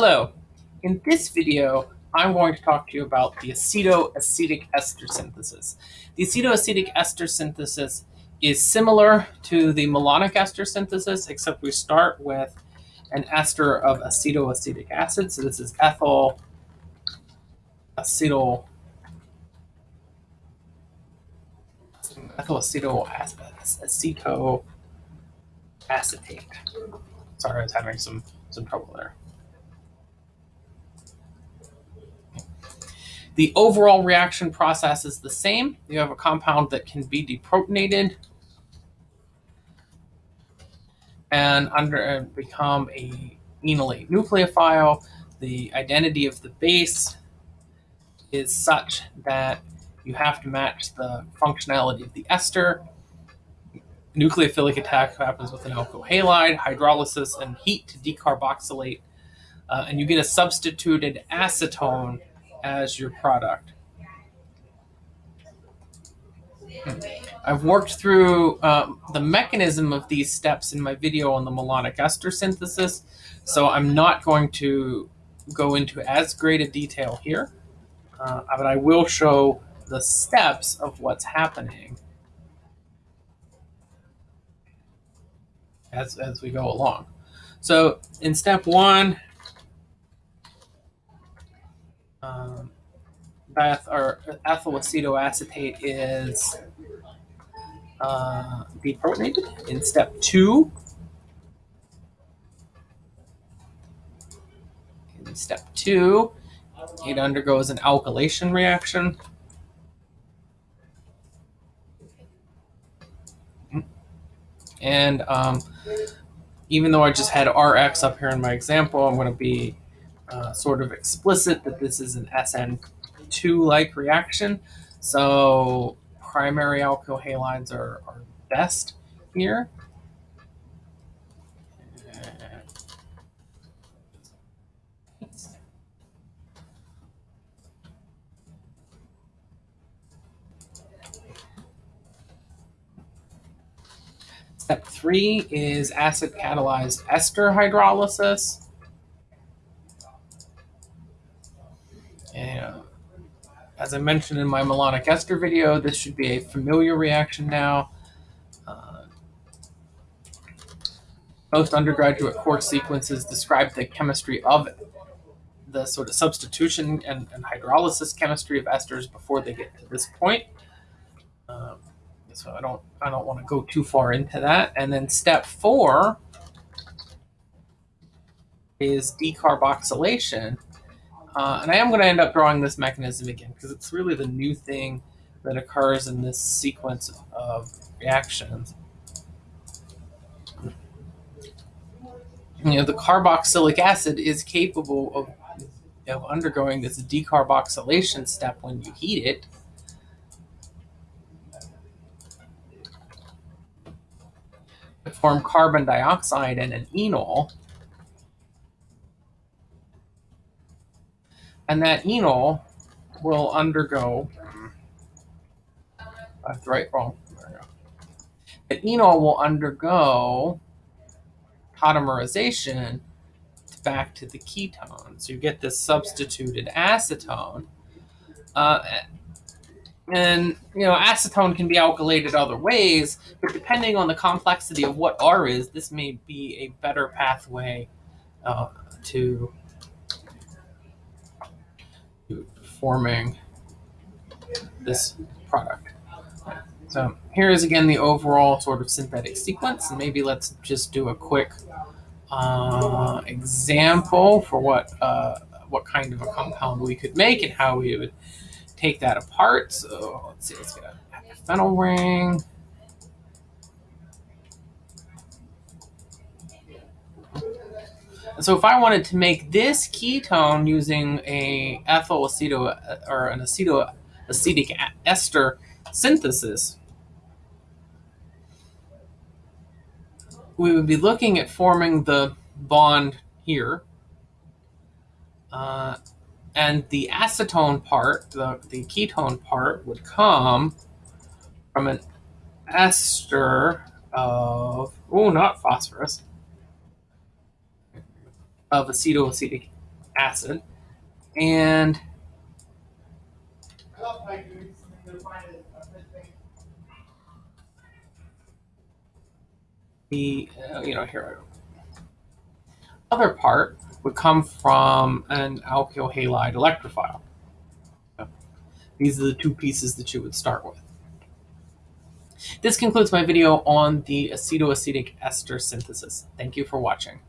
Hello, in this video, I'm going to talk to you about the acetoacetic ester synthesis. The acetoacetic ester synthesis is similar to the malonic ester synthesis, except we start with an ester of acetoacetic acid. So this is ethyl acetyl ethyl acetyl aceto acetate. Sorry, I was having some some trouble there. The overall reaction process is the same. You have a compound that can be deprotonated and under uh, become a enolate nucleophile. The identity of the base is such that you have to match the functionality of the ester. Nucleophilic attack happens with an alkyl halide, hydrolysis, and heat to decarboxylate. Uh, and you get a substituted acetone as your product. I've worked through um, the mechanism of these steps in my video on the malonic ester synthesis, so I'm not going to go into as great a detail here, uh, but I will show the steps of what's happening as, as we go along. So in step one, um, dieth or ethyl acetoacetate is uh, deprotonated. In step two, in step two, it undergoes an alkylation reaction. And um, even though I just had Rx up here in my example, I'm going to be uh, sort of explicit that this is an SN2-like reaction. So primary alkyl halides are, are best here. Step three is acid catalyzed ester hydrolysis. As I mentioned in my malonic ester video, this should be a familiar reaction now. Uh, most undergraduate course sequences describe the chemistry of the sort of substitution and, and hydrolysis chemistry of esters before they get to this point. Um, so I don't I don't want to go too far into that. And then step four is decarboxylation. Uh, and I am going to end up drawing this mechanism again because it's really the new thing that occurs in this sequence of reactions. You know, the carboxylic acid is capable of, of undergoing this decarboxylation step when you heat it. to form carbon dioxide and an enol. And that enol will undergo, to write wrong. That enol will undergo tautomerization back to the ketone. So you get this substituted acetone. Uh, and you know, acetone can be alkylated other ways, but depending on the complexity of what R is, this may be a better pathway uh, to, to forming this product. So here is again the overall sort of synthetic sequence, and maybe let's just do a quick uh, example for what uh, what kind of a compound we could make and how we would take that apart. So let's see, let's get a phenyl ring. So if I wanted to make this ketone using a ethyl aceto or an aceto acetic ester synthesis, we would be looking at forming the bond here. Uh, and the acetone part, the, the ketone part, would come from an ester of, oh, not phosphorus, of acetoacetic acid. And the, uh, you know, here, other part would come from an alkyl halide electrophile. These are the two pieces that you would start with. This concludes my video on the acetoacetic ester synthesis. Thank you for watching.